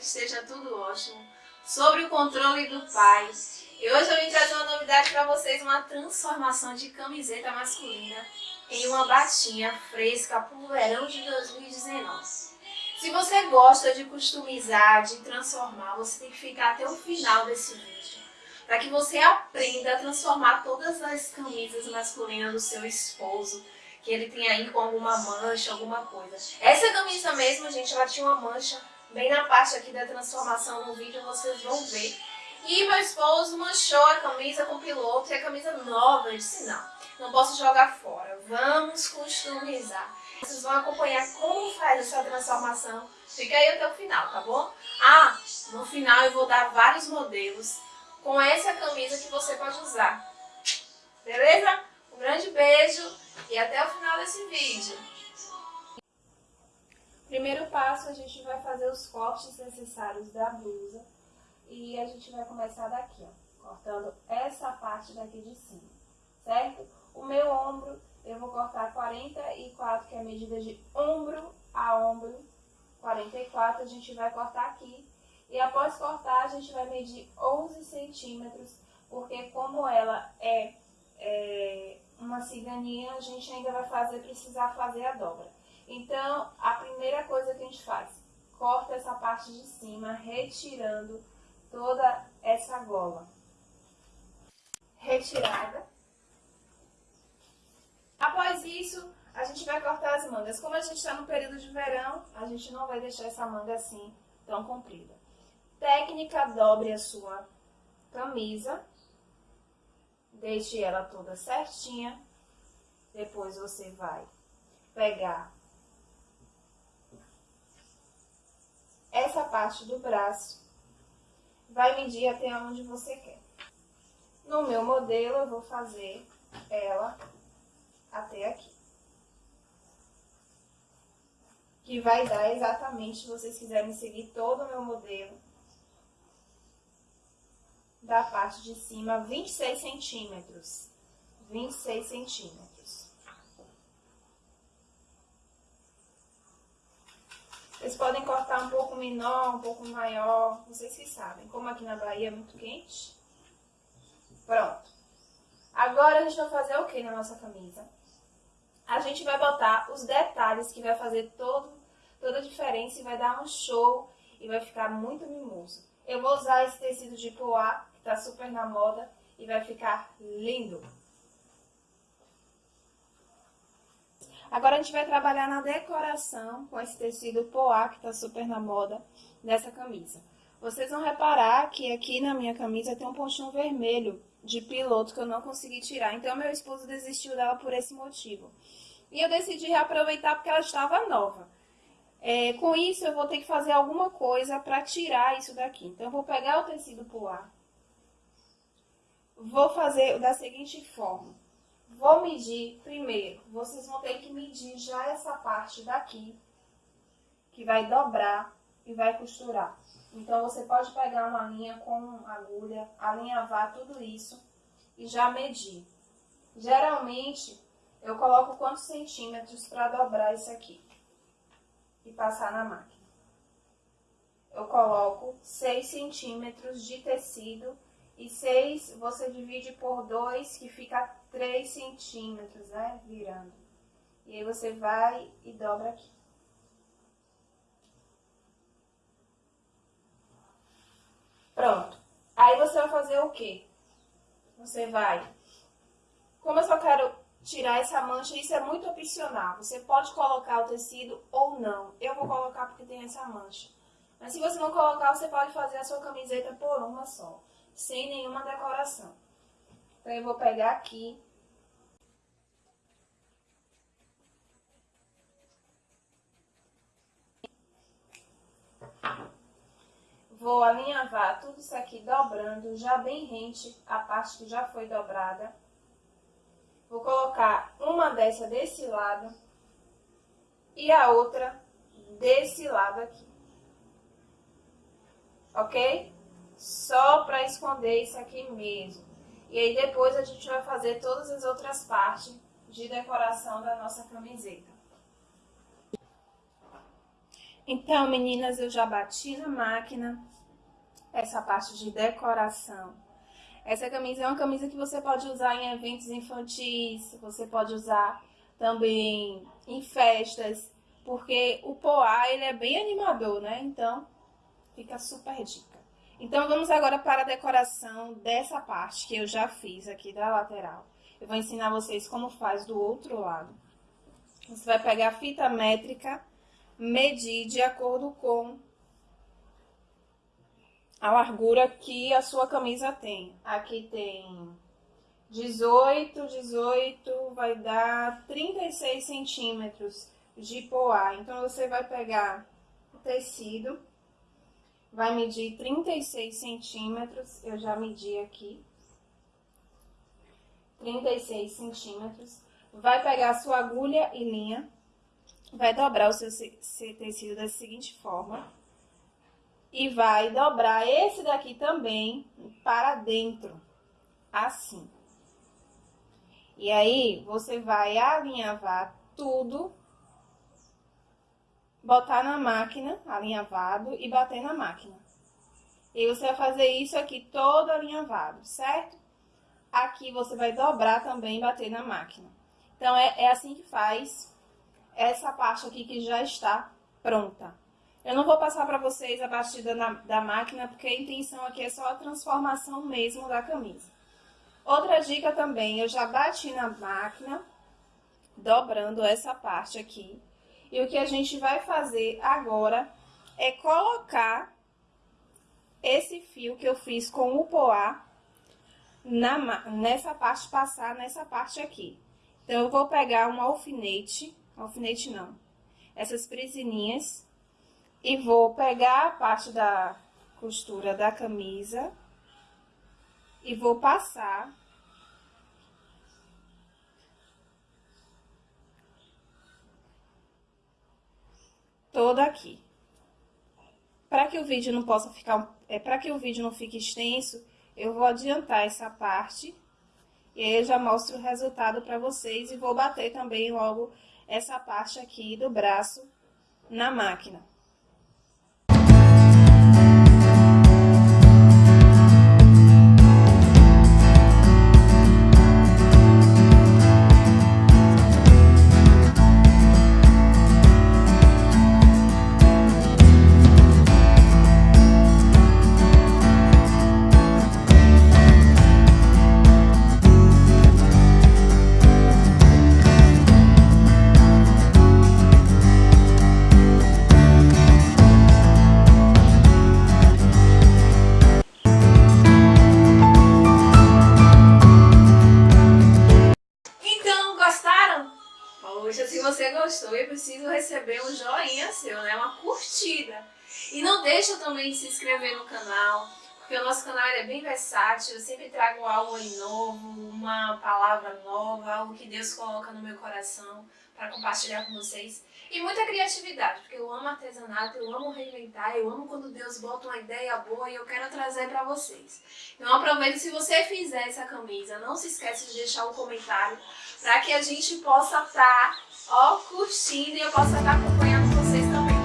que esteja tudo ótimo. Sobre o controle do pai. E hoje eu vim trazer uma novidade para vocês, uma transformação de camiseta masculina em uma batinha fresca para o verão de 2019. Se você gosta de customizar, de transformar, você tem que ficar até o final desse vídeo. Para que você aprenda a transformar todas as camisas masculinas do seu esposo, que ele tem aí com alguma mancha, alguma coisa. Essa camisa mesmo, gente, ela tinha uma mancha bem na parte aqui da transformação no vídeo, vocês vão ver. E meu esposo manchou a camisa com piloto e a camisa nova. Eu disse, não, não posso jogar fora, vamos customizar. Vocês vão acompanhar como faz essa transformação. Fica aí até o final, tá bom? Ah, no final eu vou dar vários modelos com essa camisa que você pode usar. Beleza? Um grande beijo e até o final desse vídeo. Primeiro passo, a gente vai fazer os cortes necessários da blusa. E a gente vai começar daqui, ó, cortando essa parte daqui de cima, certo? O meu ombro, eu vou cortar 44, que é a medida de ombro a ombro. 44 a gente vai cortar aqui. E após cortar, a gente vai medir 11 centímetros, porque como ela é, é uma ciganinha, a gente ainda vai fazer, precisar fazer a dobra. Então, a primeira coisa que a gente faz, corta essa parte de cima, retirando toda essa gola. Retirada. Após isso, a gente vai cortar as mangas. Como a gente está no período de verão, a gente não vai deixar essa manga assim, tão comprida. Técnica, dobre a sua camisa. Deixe ela toda certinha. Depois você vai pegar essa parte do braço, vai medir até onde você quer. No meu modelo, eu vou fazer ela até aqui. Que vai dar exatamente, se vocês quiserem seguir todo o meu modelo, da parte de cima, 26 centímetros. 26 centímetros. Vocês podem cortar um pouco menor, um pouco maior, vocês que sabem. Como aqui na Bahia é muito quente. Pronto. Agora a gente vai fazer o que na nossa camisa? A gente vai botar os detalhes que vai fazer todo, toda a diferença e vai dar um show e vai ficar muito mimoso. Eu vou usar esse tecido de poá, que tá super na moda, e vai ficar lindo. Agora a gente vai trabalhar na decoração com esse tecido poá, que tá super na moda, nessa camisa. Vocês vão reparar que aqui na minha camisa tem um pontinho vermelho de piloto que eu não consegui tirar. Então, meu esposo desistiu dela por esse motivo. E eu decidi reaproveitar porque ela estava nova. É, com isso, eu vou ter que fazer alguma coisa para tirar isso daqui. Então, eu vou pegar o tecido poá. Vou fazer da seguinte forma. Vou medir primeiro. Vocês vão ter que medir já essa parte daqui, que vai dobrar e vai costurar. Então, você pode pegar uma linha com agulha, alinhavar tudo isso e já medir. Geralmente, eu coloco quantos centímetros para dobrar isso aqui e passar na máquina. Eu coloco 6 centímetros de tecido e 6 você divide por 2, que fica 3 centímetros, né? Virando. E aí você vai e dobra aqui. Pronto. Aí você vai fazer o quê? Você vai... Como eu só quero tirar essa mancha, isso é muito opcional. Você pode colocar o tecido ou não. Eu vou colocar porque tem essa mancha. Mas se você não colocar, você pode fazer a sua camiseta por uma só sem nenhuma decoração. Então, eu vou pegar aqui. Vou alinhavar tudo isso aqui dobrando, já bem rente a parte que já foi dobrada. Vou colocar uma dessa desse lado e a outra desse lado aqui. Ok? Só para esconder isso aqui mesmo. E aí depois a gente vai fazer todas as outras partes de decoração da nossa camiseta. Então, meninas, eu já bati na máquina essa parte de decoração. Essa camisa é uma camisa que você pode usar em eventos infantis, você pode usar também em festas, porque o poá ele é bem animador, né? Então, fica super dica. Então, vamos agora para a decoração dessa parte que eu já fiz aqui da lateral. Eu vou ensinar vocês como faz do outro lado. Você vai pegar a fita métrica, medir de acordo com a largura que a sua camisa tem. Aqui tem 18, 18, vai dar 36 centímetros de poá. Então, você vai pegar o tecido, vai medir 36 centímetros, eu já medi aqui. 36 centímetros. Vai pegar sua agulha e linha, vai dobrar o seu, seu tecido da seguinte forma. E vai dobrar esse daqui também para dentro, assim. E aí, você vai alinhavar tudo, botar na máquina, alinhavado, e bater na máquina. E você vai fazer isso aqui todo alinhavado, certo? Aqui você vai dobrar também e bater na máquina. Então, é, é assim que faz essa parte aqui que já está pronta. Eu não vou passar para vocês a batida na, da máquina, porque a intenção aqui é só a transformação mesmo da camisa. Outra dica também, eu já bati na máquina, dobrando essa parte aqui. E o que a gente vai fazer agora é colocar esse fio que eu fiz com o poá na, nessa parte, passar nessa parte aqui. Então, eu vou pegar um alfinete, alfinete não, essas presininhas, e vou pegar a parte da costura da camisa e vou passar toda aqui. Para que o vídeo não possa ficar, é, para que o vídeo não fique extenso, eu vou adiantar essa parte e aí eu já mostro o resultado para vocês e vou bater também logo essa parte aqui do braço na máquina. Preciso receber um joinha seu, né? Uma curtida. E não deixa também de se inscrever no canal, porque o nosso canal é bem versátil, eu sempre trago algo novo, uma palavra nova, algo que Deus coloca no meu coração para compartilhar com vocês. E muita criatividade, porque eu amo artesanato, eu amo reinventar, eu amo quando Deus bota uma ideia boa e eu quero trazer para vocês. Então aproveita, se você fizer essa camisa, não se esqueça de deixar um comentário para que a gente possa estar, tá, ó, curtindo e eu possa estar acompanhando vocês também.